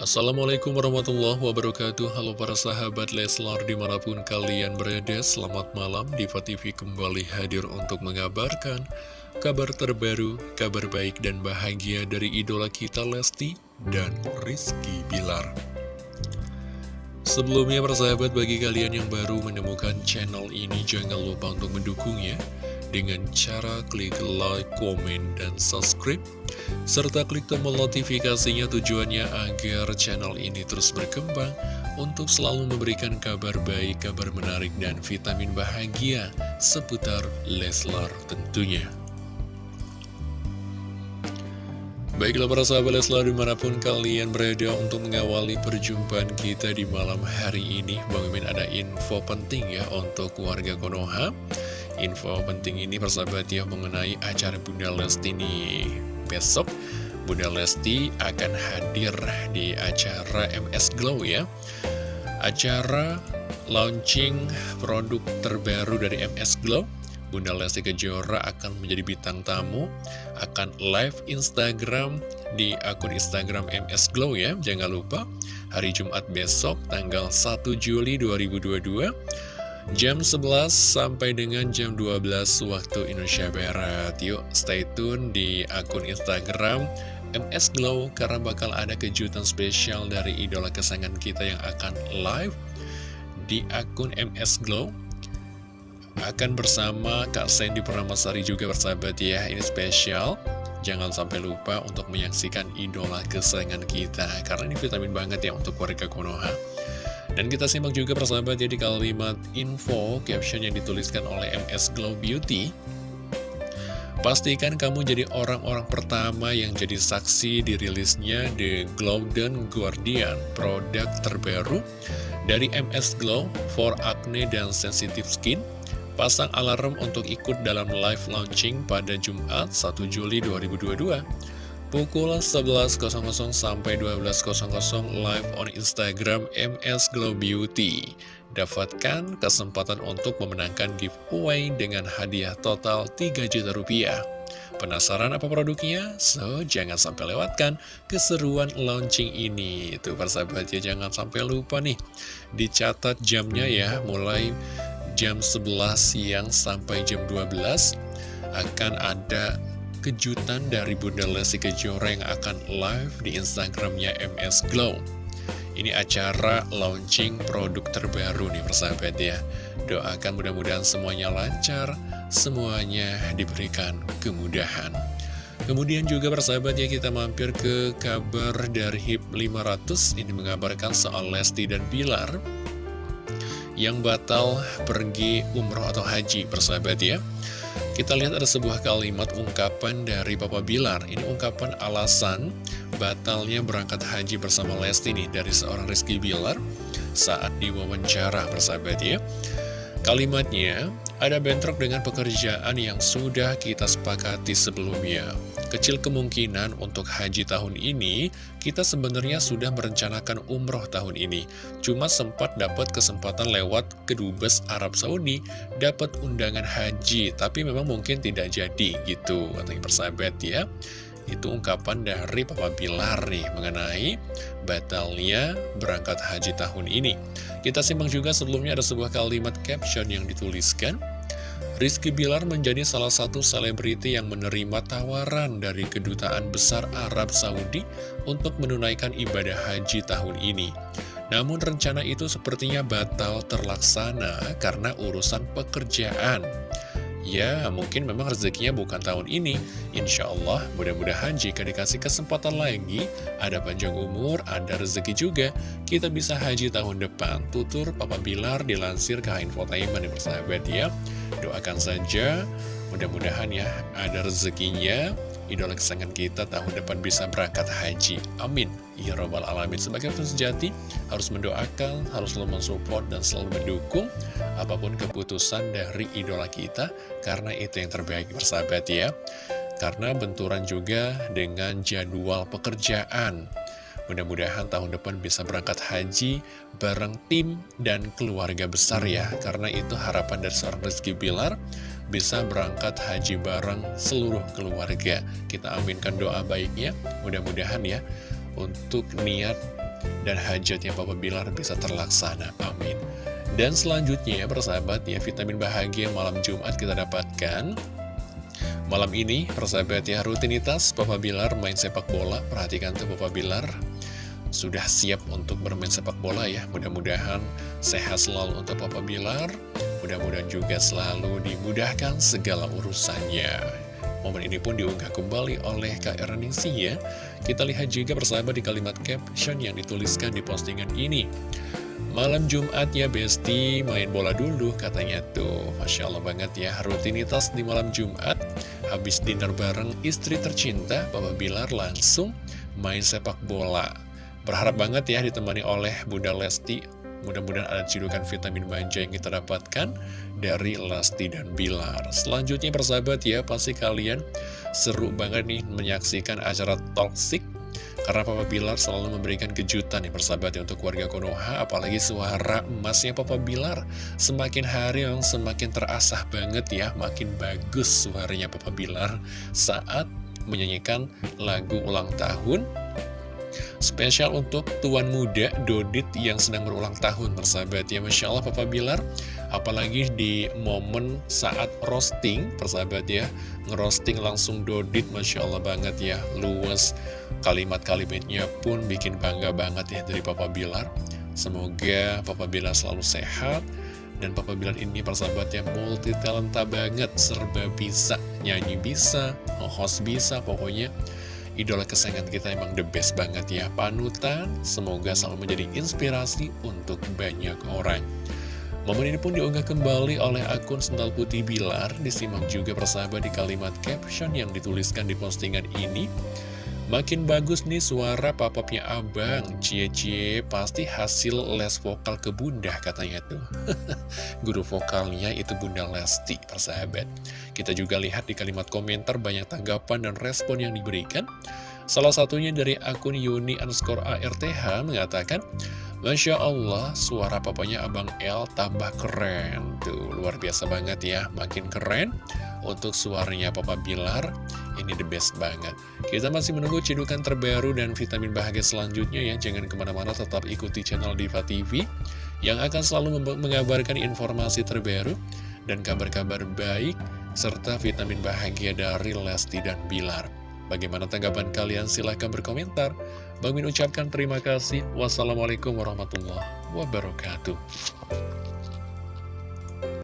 Assalamualaikum warahmatullahi wabarakatuh. Halo para sahabat Leslar di mana pun kalian berada Selamat malam. Diva TV kembali hadir untuk mengabarkan Kabar terbaru, kabar baik dan bahagia dari idola kita Lesti dan Rizky Bilar. Sebelumnya para sahabat bagi kalian yang baru menemukan channel ini Jangan lupa untuk mendukungnya dengan cara klik like, komen, dan subscribe serta klik tombol notifikasinya tujuannya agar channel ini terus berkembang untuk selalu memberikan kabar baik, kabar menarik, dan vitamin bahagia seputar Leslar tentunya. Baiklah para sahabat Leslar di mana pun kalian berada untuk mengawali perjumpaan kita di malam hari ini Bang Mimin ada info penting ya untuk warga Konoha Info penting ini persahabat ya mengenai acara Bunda Lesti nih. Besok Bunda Lesti akan hadir di acara MS Glow ya. Acara launching produk terbaru dari MS Glow. Bunda Lesti Kejora akan menjadi bintang tamu Akan live Instagram di akun Instagram MS Glow ya. Jangan lupa hari Jumat besok tanggal 1 Juli 2022 Jam 11 sampai dengan jam 12 waktu Indonesia Barat. Yuk stay tune di akun Instagram MS Glow Karena bakal ada kejutan spesial dari idola kesayangan kita yang akan live Di akun MS Glow. Akan bersama Kak Sandy Purnamasari juga bersahabat ya Ini spesial. Jangan sampai lupa untuk menyaksikan idola kesayangan kita Karena ini vitamin banget ya untuk warga Konoha dan kita simak juga persahabat ya kalimat info caption yang dituliskan oleh MS Glow Beauty. Pastikan kamu jadi orang-orang pertama yang jadi saksi dirilisnya The Golden Guardian, produk terbaru dari MS Glow for acne dan sensitive skin. Pasang alarm untuk ikut dalam live launching pada Jumat 1 Juli 2022 pukul 11.00 sampai 12.00 live on Instagram MS Glow Beauty. Dapatkan kesempatan untuk memenangkan giveaway dengan hadiah total 3 juta rupiah. Penasaran apa produknya? So, jangan sampai lewatkan keseruan launching ini. Itu persahabat ya, jangan sampai lupa nih. Dicatat jamnya ya, mulai jam 11 siang sampai jam 12 akan ada kejutan dari Bunda Lesti Kejora yang akan live di Instagramnya MS Glow. Ini acara launching produk terbaru nih persahabat ya. Doakan mudah-mudahan semuanya lancar, semuanya diberikan kemudahan. Kemudian juga persahabat ya kita mampir ke kabar dari HIP 500 Ini mengabarkan soal Lesti dan Bilar Yang batal pergi umroh atau haji persahabat ya kita lihat ada sebuah kalimat ungkapan dari Papa Bilar. Ini ungkapan alasan batalnya berangkat haji bersama Lesti nih dari seorang Rizky Bilar saat diwawancara persahabat ya. Kalimatnya, ada bentrok dengan pekerjaan yang sudah kita sepakati sebelumnya. Kecil kemungkinan untuk haji tahun ini, kita sebenarnya sudah merencanakan umroh tahun ini. Cuma sempat dapat kesempatan lewat kedubes Arab Saudi, dapat undangan haji, tapi memang mungkin tidak jadi gitu, katanya persahabat ya. Itu ungkapan dari Papa Bilar nih mengenai batalnya berangkat haji tahun ini. Kita simak juga sebelumnya ada sebuah kalimat caption yang dituliskan. Rizky Bilar menjadi salah satu selebriti yang menerima tawaran dari Kedutaan Besar Arab Saudi untuk menunaikan ibadah haji tahun ini. Namun rencana itu sepertinya batal terlaksana karena urusan pekerjaan. Ya, mungkin memang rezekinya bukan tahun ini. Insya Allah, mudah-mudahan jika dikasih kesempatan lagi, ada panjang umur, ada rezeki juga, kita bisa haji tahun depan. Tutur Papa Bilar dilansir ke Infotainment, persahabat ya. Doakan saja, mudah-mudahan ya, ada rezekinya, idola kesayangan kita tahun depan bisa berangkat haji. Amin. Ya Robbal Alamin. Sebagai fans sejati, harus mendoakan, harus selalu mensupport, dan selalu mendukung apa pun keputusan dari idola kita, karena itu yang terbaik bersahabat ya. Karena benturan juga dengan jadwal pekerjaan. Mudah-mudahan tahun depan bisa berangkat haji bareng tim dan keluarga besar ya. Karena itu harapan dari seorang Rizky Bilar bisa berangkat haji bareng seluruh keluarga. Kita aminkan doa baiknya, mudah-mudahan ya, untuk niat dan hajatnya Papa Bilar bisa terlaksana. Amin. Dan selanjutnya, persahabat ya, vitamin bahagia malam Jumat kita dapatkan. Malam ini, persahabat ya, rutinitas Papa Bilar main sepak bola. Perhatikan tuh Papa Bilar sudah siap untuk bermain sepak bola ya. Mudah-mudahan sehat selalu untuk Papa Bilar. Mudah-mudahan juga selalu dimudahkan segala urusannya. Momen ini pun diunggah kembali oleh Kak Erningsi ya. Kita lihat juga bersama di kalimat caption yang dituliskan di postingan ini. Malam Jumat ya Besti, main bola dulu katanya tuh. Masya Allah banget ya, rutinitas di malam Jumat. Habis dinner bareng istri tercinta, Bapak Bilar langsung main sepak bola. Berharap banget ya ditemani oleh Bunda Lesti Mudah-mudahan ada cidukan vitamin manja yang kita dapatkan dari Lesti dan Bilar. Selanjutnya persahabat ya, pasti kalian seru banget nih menyaksikan acara Toxic. Karena Papa Bilar selalu memberikan kejutan nih persahabat ya untuk warga Konoha. Apalagi suara emasnya Papa Bilar semakin hari yang semakin terasah banget ya. Makin bagus suaranya Papa Bilar saat menyanyikan lagu ulang tahun Spesial untuk tuan muda Dodit yang sedang berulang tahun persahabat ya. Masya Allah Papa Bilar. Apalagi di momen saat roasting persahabat ya. Ngerosting langsung Dodit Masya Allah banget ya. Luas kalimat-kalimatnya pun bikin bangga banget ya dari Papa Bilar. Semoga Papa Bilar selalu sehat. Dan Papa Bilar ini persahabatnya multi talenta banget. Serba bisa, nyanyi bisa, host bisa pokoknya idola kesayangan kita emang the best banget ya Panutan, semoga selalu menjadi inspirasi untuk banyak orang. Momen ini pun diunggah kembali oleh akun Sendal Putih Bilar. Disimak juga persahabat di kalimat caption yang dituliskan di postingan ini Makin bagus nih suara papapnya abang Cie-cie pasti hasil les vokal ke bunda katanya tuh Guru vokalnya itu bunda Lesti persahabat Kita juga lihat di kalimat komentar banyak tanggapan dan respon yang diberikan Salah satunya dari akun Yuni underscore ARTH mengatakan Masya Allah, suara papanya Abang L tambah keren. Tuh, luar biasa banget ya, makin keren. Untuk suaranya Papa Bilar, ini the best banget. Kita masih menunggu cedukan terbaru dan vitamin bahagia selanjutnya ya. Jangan ke mana-mana, tetap ikuti channel Diva TV yang akan selalu mengabarkan informasi terbaru dan kabar-kabar baik serta vitamin bahagia dari Lesti dan Bilar. Bagaimana tanggapan kalian? Silahkan berkomentar. Bang Min ucapkan terima kasih. Wassalamualaikum warahmatullahi wabarakatuh.